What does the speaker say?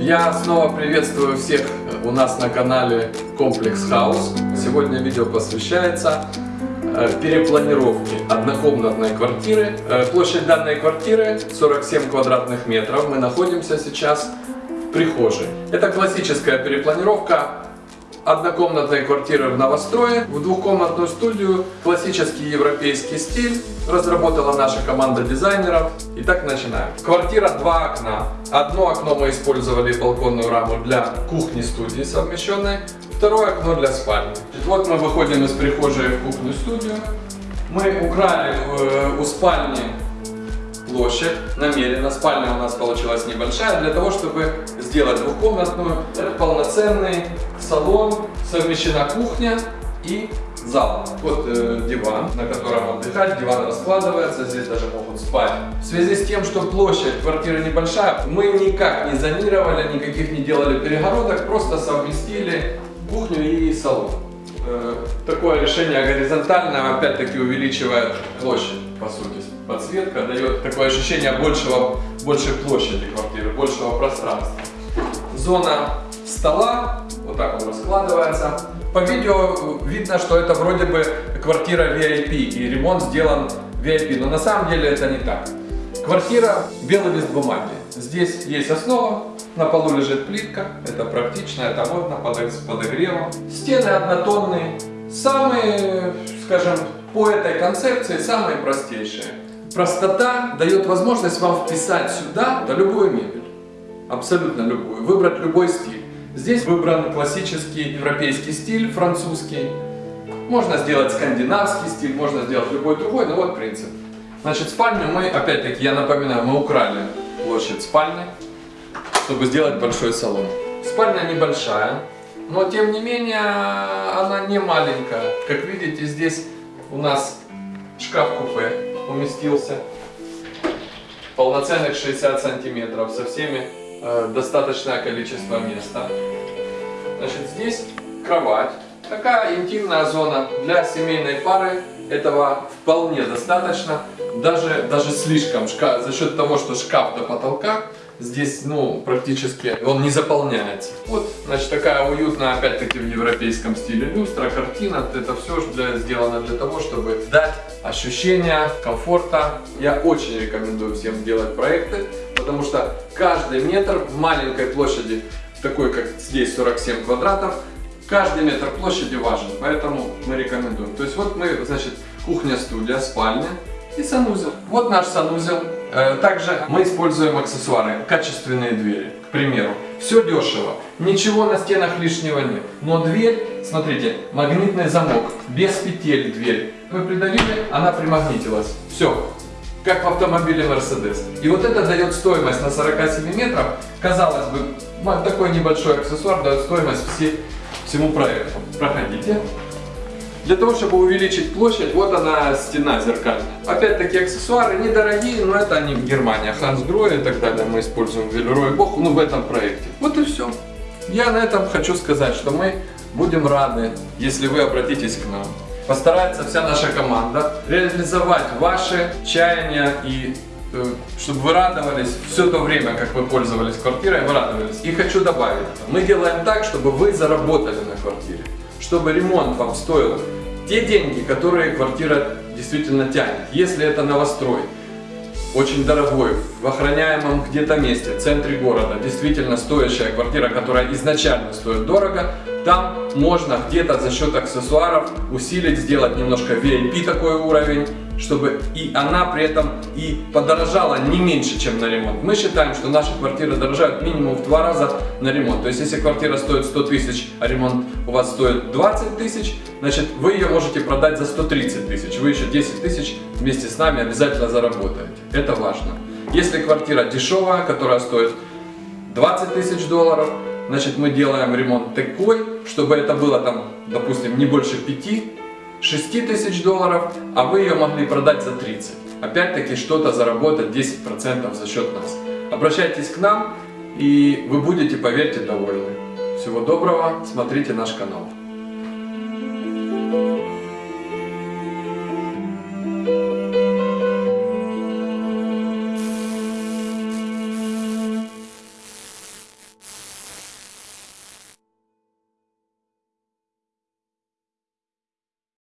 Я снова приветствую всех у нас на канале Комплекс Хаус. Сегодня видео посвящается э, перепланировке однокомнатной квартиры. Э, площадь данной квартиры 47 квадратных метров. Мы находимся сейчас в прихожей. Это классическая перепланировка однокомнатной квартиры в новострое в двухкомнатную студию, классический европейский стиль, разработала наша команда дизайнеров. Итак, начинаем. Квартира два окна. Одно окно мы использовали балконную раму для кухни студии совмещенной, второе окно для спальни. Вот мы выходим из прихожей в кухню студию. Мы украли э, у спальни площадь намеренно. Спальня у нас получилась небольшая для того, чтобы сделать двухкомнатную. Это полноценный салон, совмещена кухня и зал. Вот э, диван, на котором отдыхать, диван раскладывается, здесь даже могут спать. В связи с тем, что площадь квартиры небольшая, мы никак не зонировали, никаких не делали перегородок, просто совместили кухню и салон. Э, такое решение горизонтальное, опять-таки увеличивает площадь, по сути. Подсветка дает такое ощущение большего, большей площади квартиры, большего пространства. Зона стола, вот так он раскладывается. По видео видно, что это вроде бы квартира VIP и ремонт сделан VIP, но на самом деле это не так. Квартира белый лист бумаги. Здесь есть основа, на полу лежит плитка, это практично, это модно, под подогревом. Стены однотонные, самые, скажем, по этой концепции самые простейшие. Простота дает возможность вам вписать сюда да, любую мебель, абсолютно любую, выбрать любой стиль. Здесь выбран классический европейский стиль, французский. Можно сделать скандинавский стиль, можно сделать любой другой, но вот принцип. Значит, спальню мы, опять-таки, я напоминаю, мы украли площадь спальни, чтобы сделать большой салон. Спальня небольшая, но тем не менее она не маленькая. Как видите, здесь у нас шкаф-купе уместился. Полноценных 60 сантиметров, со всеми э, достаточное количество места. Значит, здесь кровать. Такая интимная зона для семейной пары. Этого вполне достаточно. Даже, даже слишком. Шкаф, за счет того, что шкаф до потолка, здесь, ну, практически он не заполняется. Вот, значит, такая уютная, опять-таки, в европейском стиле люстра, картина. Это все для, сделано для того, чтобы дать ощущение комфорта. Я очень рекомендую всем делать проекты, потому что каждый метр в маленькой площади, такой как здесь 47 квадратов, каждый метр площади важен, поэтому мы рекомендуем. То есть вот мы, значит, кухня-студия, спальня и санузел. Вот наш санузел. Э, также мы используем аксессуары, качественные двери, к примеру. Все дешево, ничего на стенах лишнего нет. Но дверь, смотрите, магнитный замок, без петель дверь. Вы придавили, она примагнитилась. Все, как в автомобиле Mercedes. И вот это дает стоимость на 47 метров. Казалось бы, такой небольшой аксессуар дает стоимость все, всему проекту. Проходите. Для того, чтобы увеличить площадь, вот она стена зеркальная. Опять-таки аксессуары недорогие, но это они в Германии. Хансгрой и так далее мы используем Велерой Бог, ну в этом проекте. Вот и все. Я на этом хочу сказать, что мы будем рады, если вы обратитесь к нам. Постарается вся наша команда реализовать ваши чаяния и э, чтобы вы радовались все то время, как вы пользовались квартирой, вы радовались. И хочу добавить, мы делаем так, чтобы вы заработали на квартире чтобы ремонт вам стоил те деньги, которые квартира действительно тянет. Если это новострой, очень дорогой, в охраняемом где-то месте, в центре города, действительно стоящая квартира, которая изначально стоит дорого, там можно где-то за счет аксессуаров усилить, сделать немножко VIP такой уровень, чтобы и она при этом и подорожала не меньше, чем на ремонт. Мы считаем, что наши квартиры дорожают минимум в два раза на ремонт. То есть, если квартира стоит 100 тысяч, а ремонт у вас стоит 20 тысяч, значит, вы ее можете продать за 130 тысяч. Вы еще 10 тысяч вместе с нами обязательно заработаете. Это важно. Если квартира дешевая, которая стоит 20 тысяч долларов, значит, мы делаем ремонт такой, чтобы это было там, допустим, не больше 5 6 тысяч долларов, а вы ее могли продать за 30. Опять-таки что-то заработать 10% за счет нас. Обращайтесь к нам и вы будете, поверьте, довольны. Всего доброго, смотрите наш канал.